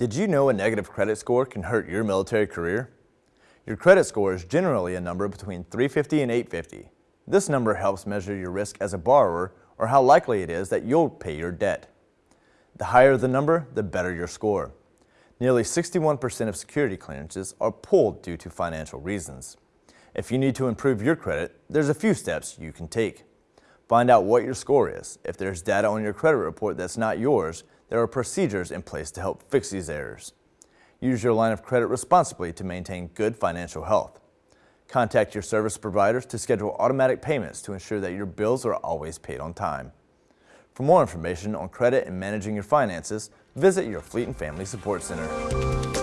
Did you know a negative credit score can hurt your military career? Your credit score is generally a number between 350 and 850. This number helps measure your risk as a borrower or how likely it is that you'll pay your debt. The higher the number, the better your score. Nearly 61% of security clearances are pulled due to financial reasons. If you need to improve your credit, there's a few steps you can take. Find out what your score is. If there's data on your credit report that's not yours, there are procedures in place to help fix these errors. Use your line of credit responsibly to maintain good financial health. Contact your service providers to schedule automatic payments to ensure that your bills are always paid on time. For more information on credit and managing your finances, visit your Fleet and Family Support Center.